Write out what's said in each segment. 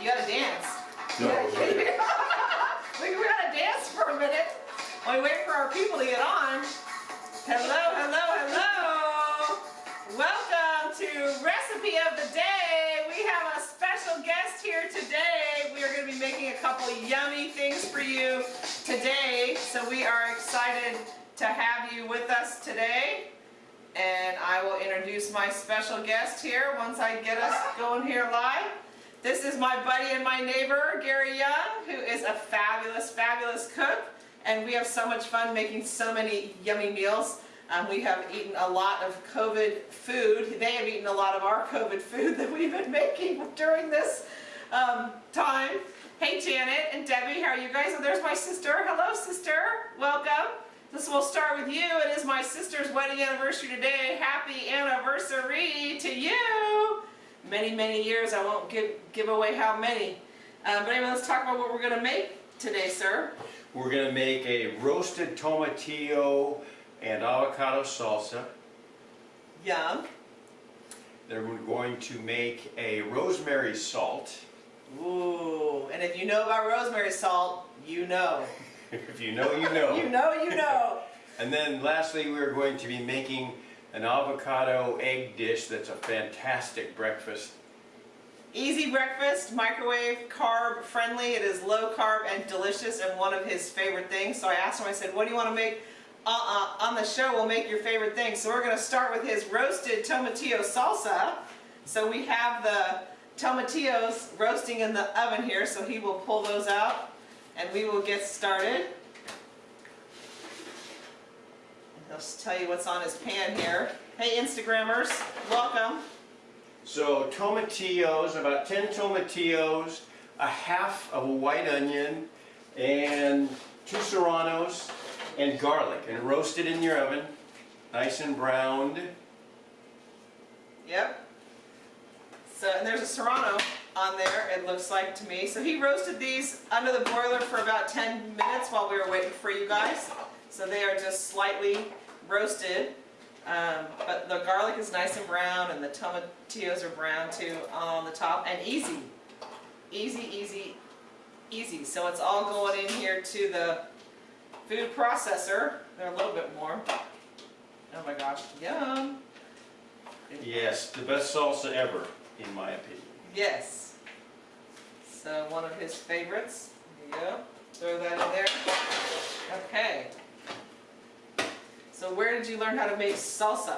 You gotta dance. No. we, gotta dance for a minute while we wait for our people to get on. Hello, hello, hello. Welcome to Recipe of the Day. We have a special guest here today. We are going to be making a couple yummy things for you today. So we are excited to have you with us today. And I will introduce my special guest here once I get us going here live. This is my buddy and my neighbor, Gary Young, who is a fabulous, fabulous cook. And we have so much fun making so many yummy meals. Um, we have eaten a lot of COVID food. They have eaten a lot of our COVID food that we've been making during this um, time. Hey Janet and Debbie, how are you guys? Oh, there's my sister. Hello sister, welcome. This will start with you. It is my sister's wedding anniversary today. Happy anniversary to you. Many, many years. I won't give, give away how many. Um, but anyway, let's talk about what we're going to make today, sir. We're going to make a roasted tomatillo and avocado salsa. Yum. Then we're going to make a rosemary salt. Ooh, and if you know about rosemary salt, you know. if you know, you know. You know, you know. and then lastly, we're going to be making an avocado egg dish that's a fantastic breakfast. Easy breakfast, microwave, carb friendly. It is low carb and delicious and one of his favorite things. So I asked him, I said, what do you want to make? Uh-uh, on the show we'll make your favorite thing. So we're going to start with his roasted tomatillo salsa. So we have the tomatillos roasting in the oven here, so he will pull those out and we will get started. He'll tell you what's on his pan here. Hey Instagrammers, welcome. So tomatillos, about 10 tomatillos, a half of a white onion, and two serranos, and garlic, and roast it in your oven, nice and browned. Yep. So, and there's a serrano on there, it looks like to me. So he roasted these under the broiler for about 10 minutes while we were waiting for you guys. So they are just slightly roasted. Um, but the garlic is nice and brown and the tomatillos are brown too on the top and easy. Easy, easy, easy. So it's all going in here to the food processor. They're a little bit warm. Oh my gosh, yum. Yes, the best salsa ever, in my opinion. Yes. So one of his favorites. There you go. Throw that in there. Okay. So where did you learn how to make salsa?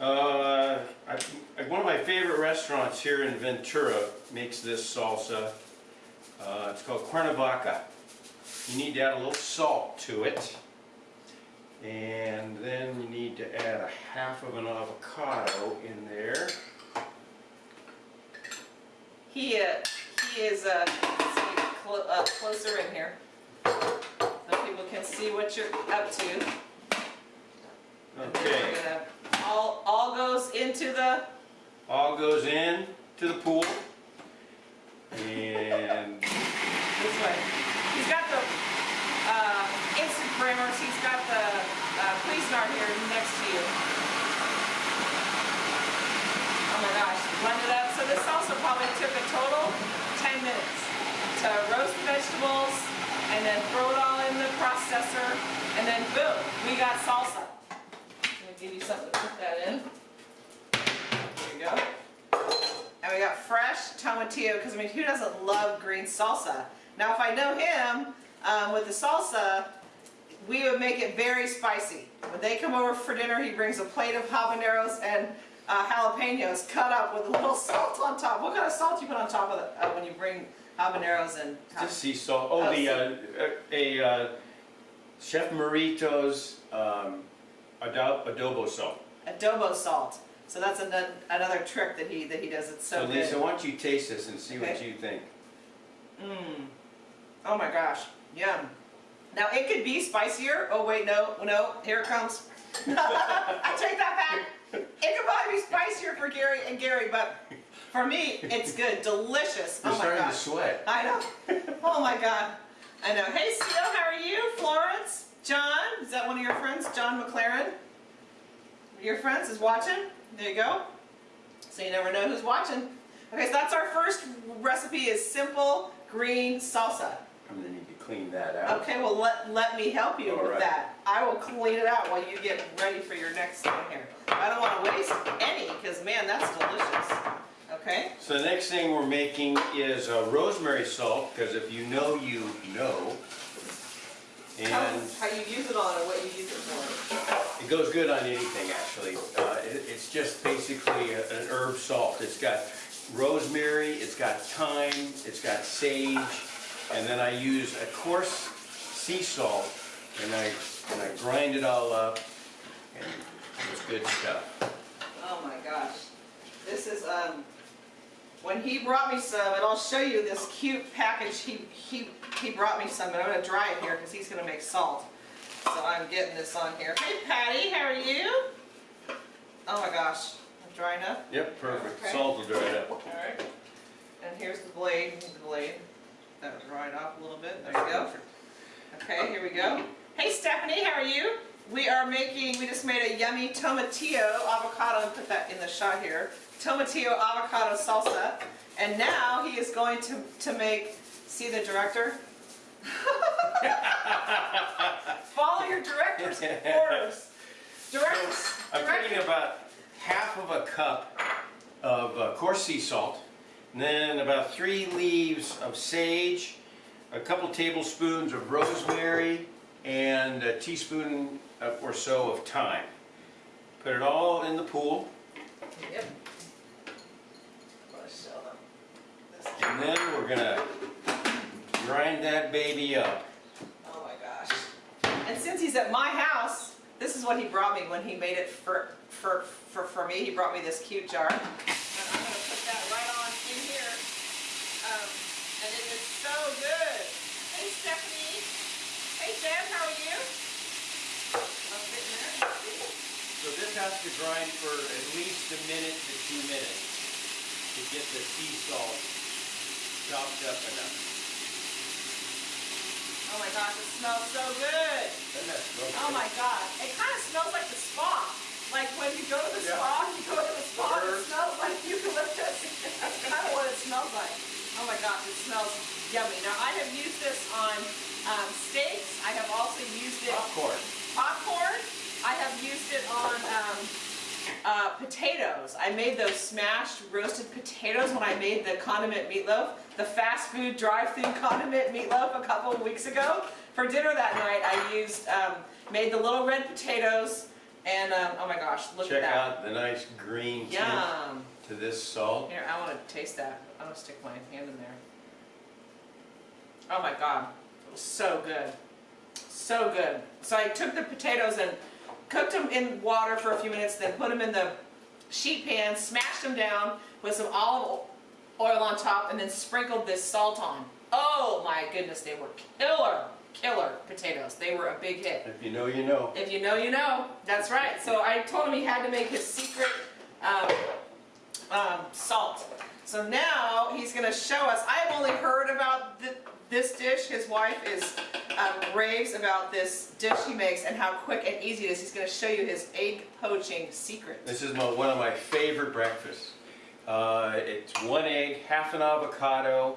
Uh, I, one of my favorite restaurants here in Ventura makes this salsa. Uh, it's called Cuernavaca. You need to add a little salt to it. And then you need to add a half of an avocado in there. He, uh, he is uh, cl uh, closer in here so people can see what you're up to. Okay. Gonna, all, all goes into the... All goes in to the pool. And This way. He's got the uh, instant primers. He's got the uh, Cuisinart here next to you. Oh my gosh, blend it up. So this salsa probably took a total 10 minutes to roast the vegetables and then throw it all in the processor and then boom, we got salsa. Give you something to put that in. There you go. And we got fresh tomatillo, because I mean, who doesn't love green salsa? Now, if I know him, um, with the salsa, we would make it very spicy. When they come over for dinner, he brings a plate of habaneros and uh, jalapenos cut up with a little salt on top. What kind of salt you put on top of it uh, when you bring habaneros and... just sea salt. Oh, Oh, the uh, a uh, Chef Merito's um, ado- adobo salt. adobo salt. So that's an, another trick that he that he does. It's so, So Lisa, good. why don't you taste this and see what you think? Mmm. Oh my gosh. Yum. Now it could be spicier. Oh wait, no, no. Here it comes. I take that back. It could probably be spicier for Gary and Gary, but for me, it's good. Delicious. You're oh my starting to sweat. I know. Oh my god. I know. Hey Seal, how are you? Florence? John? Is that one of your friends? John McLaren? Your friends is watching? There you go. So you never know who's watching. Okay, so that's our first recipe is simple green salsa. I'm gonna need to clean that out. Okay, well, let, let me help you All with right. that. I will clean it out while you get ready for your next thing here. I don't want to waste any, because man, that's delicious. Okay? So the next thing we're making is uh, rosemary salt, because if you know, you know. And us how you use it on and what you use it for. it goes good on anything, actually. Uh, it- It's just basically a- an herb salt. It's got rosemary, it's got thyme, it's got sage, and then I use a coarse sea salt, and I, and I grind it all up, and it's good stuff. Oh my gosh. This is, um, when he brought me some, and I'll show you this cute package he, he, he brought me some, but I'm gonna dry it here because he's gonna make salt. So I'm getting this on here. Hey Patty, how are you? Oh my gosh, drying up. Yep, perfect. Okay. Salt will dry it up. Alright. And here's the blade, here's the blade. That was dried off a little bit, there you go. Okay, here we go. Hey Stephanie, how are you? We are making, we just made a yummy tomatillo avocado, and put that in the shot here. Tomatillo avocado salsa. And now he is going to, to make, see the director? Follow your director's orders. Directors, I'm putting about half of a cup of uh, coarse sea salt, and then about three leaves of sage, a couple tablespoons of rosemary, and a teaspoon or so of thyme. Put it all in the pool, Yep. Wanna show them this. And then we're gonna grind that baby up. Oh my gosh. And since he's at my house, this is what he brought me when he made it for, for, for, for me. He brought me this cute jar. And I'm gonna put that right on in here. Um, and it is so good. Hey Stephanie. Hey Deb, how are you? I'm sitting there. So this has to grind for at least a minute to two minutes to get the sea salt chopped up enough. Oh my gosh, it smells so good. Doesn't that smell Oh my god, it kind of smells like the spa. Like when you go to the Yeah. spa, you go to the spa, and it smells like eucalyptus. That's kind of what it smells like. Oh my gosh, it smells yummy. Now I have used this on um, steaks. I have also used it Popcorn. popcorn. I have used it on um, uh, potatoes. I made those smashed roasted potatoes when I made the condiment meatloaf, the fast food drive-through condiment meatloaf a couple of weeks ago. For dinner that night, I used um, made the little red potatoes, and um, oh my gosh, look Check at that! Check out the nice green Yum. to this salt. Here, I want to taste that. I'm gonna stick my hand in there. Oh my god, it was so good, so good. So I took the potatoes and cooked them in water for a few minutes, then put them in the sheet pan, smashed them down with some olive oil on top, and then sprinkled this salt on. Oh my goodness, they were killer, killer potatoes. They were a big hit. If you know, you know. If you know, you know. That's right. So I told him he had to make his secret um, um, salt. So now he's going to show us. I have only heard about th- this dish. His wife is um, raves about this dish he makes and how quick and easy it is. He's going to show you his egg poaching secret. This is my, one of my favorite breakfasts. Uh, it's one egg, half an avocado,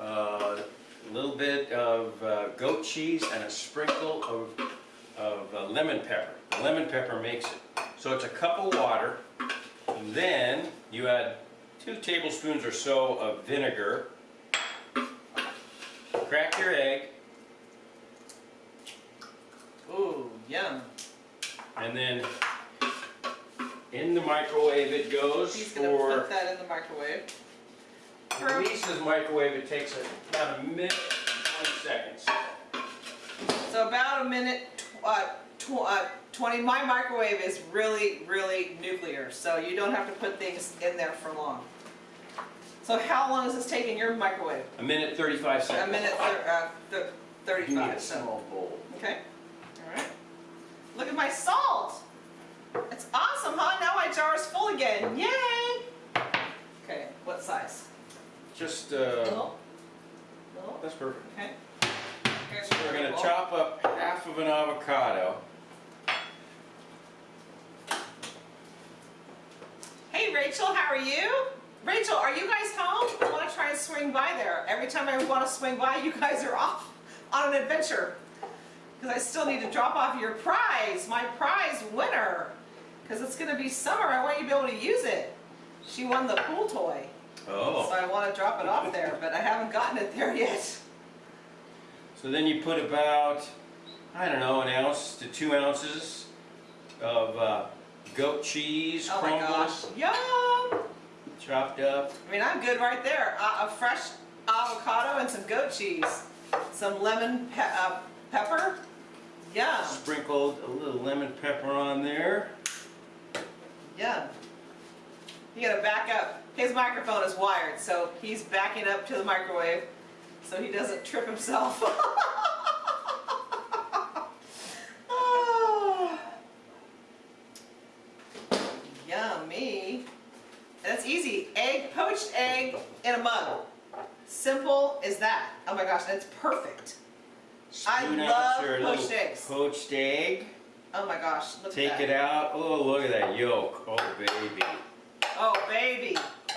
uh, a little bit of uh, goat cheese, and a sprinkle of, of uh, lemon pepper. The lemon pepper makes it. So it's a cup of water, and then you add two tablespoons or so of vinegar. Crack your egg, Ooh, yum. and then in the microwave it goes He's going to for put that in the microwave. Lisa's microwave, it takes about a minute and 20 seconds. So about a minute, uh, tw- uh, 20. My microwave is really, really nuclear, so you don't have to put things in there for long. So how long is this taking your microwave? A minute 35 seconds. A minute, thir- uh, thir- You need a small bowl. okay, all right. Look at my salt. It's awesome, huh? Now my jar is full again, yay! Okay, what size? Just, uh, Little? Little? that's perfect. Okay. Here's So we're gonna bowl. chop up half of an avocado. Hey Rachel, how are you? Rachel, are you guys home? I want to try and swing by there. Every time I want to swing by, you guys are off on an adventure. Because I still need to drop off your prize, my prize winner. Because it's going to be summer. I want you to be able to use it. She won the pool toy. So Oh. I want to drop it off there, but I haven't gotten it there yet. So then you put about, I don't know, an ounce to two ounces of uh, goat cheese Oh my gosh. crumbles, Yum! Chopped up. I mean, I'm good right there. Uh, a fresh avocado and some goat cheese. Some lemon pe uh, pepper. Yum. Sprinkled a little lemon pepper on there. Yum. You gotta back up. His microphone is wired, so he's backing up to the microwave so he doesn't trip himself. oh. Yummy. And it's easy. Egg, poached egg in a mug. Simple as that. Oh my gosh, that's perfect. I Spoon out love poached eggs. Poached egg. Oh my gosh, look Take it out. Oh, look at that yolk. Oh, baby. Oh, baby.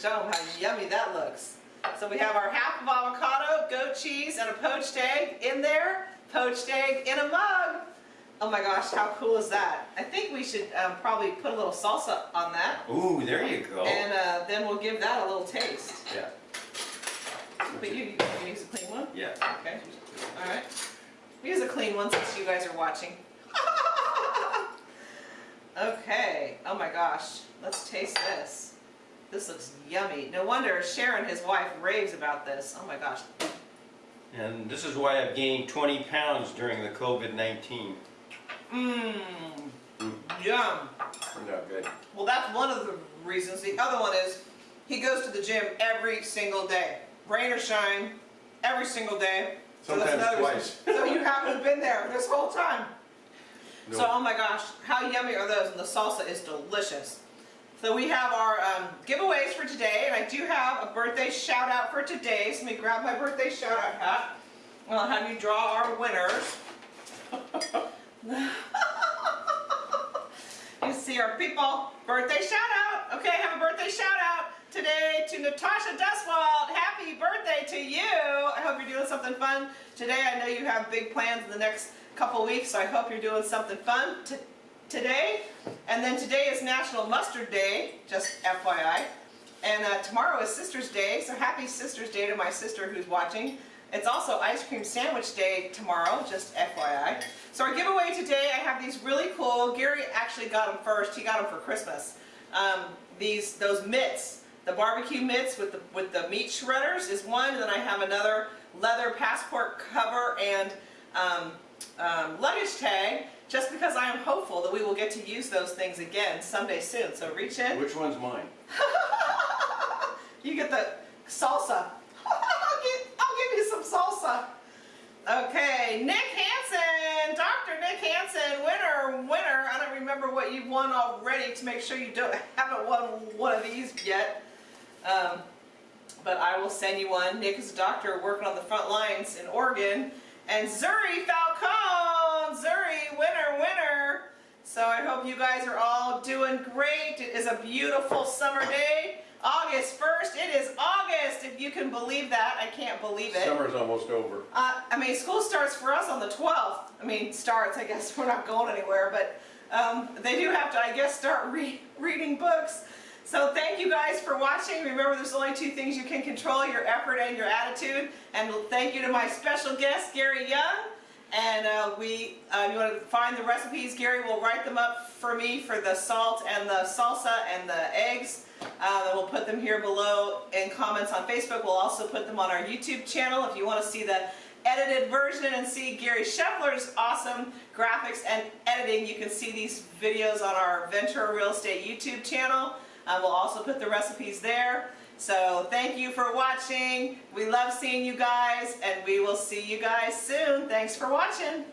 Show them how yummy that looks. So we have our half of avocado, goat cheese, and a poached egg in there. Poached egg in a mug. Oh my gosh, how cool is that? I think we should um, probably put a little salsa on that. Ooh, there you go. And uh, then we'll give that a little taste. Yeah. But you, you use a clean one? Yeah. Okay. All right. Use a clean one since you guys are watching. okay. Oh my gosh. Let's taste this. This looks yummy. No wonder Sharon, his wife, raves about this. Oh my gosh. And this is why I've gained 20 pounds during the COVID-19. Mmm. Yum. Not good. Well, that's one of the reasons. The other one is he goes to the gym every single day. Rain or shine, every single day. So that's Sometimes another twice. reason. So you haven't been there this whole time. So, oh my gosh, how yummy are those? And the salsa is delicious. So we have our um, giveaways for today, and I do have a birthday shout out for today. So let me grab my birthday shout out hat. And I'll have you draw our winners. People birthday shout out. Okay, have a birthday shout out today to Natasha Duswald. Happy birthday to you. I hope you're doing something fun today. I know you have big plans in the next couple weeks, so I hope you're doing something fun today. And then today is National Mustard Day, just FYI. And uh, tomorrow is Sister's Day, so happy Sister's Day to my sister who's watching. It's also Ice Cream Sandwich Day tomorrow, just FYI. So our giveaway today, I have these really cool, Gary actually got them first, he got them for Christmas. Um, these, those mitts, the barbecue mitts with the, with the meat shredders is one, and then I have another leather passport cover and um, um, luggage tag, just because I am hopeful that we will get to use those things again someday soon. So reach in. Which one's mine? You get the salsa. I'll, give, I'll give you some Okay, Nick Hansen, Dr. Nick Hansen, winner, winner. I don't remember what you've won already to make sure you don't haven't won one of these yet. Um, but I will send you one. Nick is a doctor working on the front lines in Oregon. And Zuri Falcone, Zuri, winner, winner. So I hope you guys are all doing great. It is a beautiful summer day. August 1st, it is August, if you can believe that. I can't believe it. Summer's almost over. Uh, I mean, school starts for us on the 12th. I mean, starts, I guess we're not going anywhere, but um, they do have to, I guess, start re reading books. So thank you guys for watching. Remember, there's only two things you can control, your effort and your attitude. And thank you to my special guest, Gary Young. And uh, we, uh, you want to find the recipes, Gary will write them up for me for the salt and the salsa and the eggs. Uh, we'll put them here below in comments on Facebook. We'll also put them on our YouTube channel if you want to see the edited version and see Gary Scheffler's awesome graphics and editing. You can see these videos on our Ventura Real Estate YouTube channel. Uh, we'll also put the recipes there. So thank you for watching. We love seeing you guys and we will see you guys soon. Thanks for watching.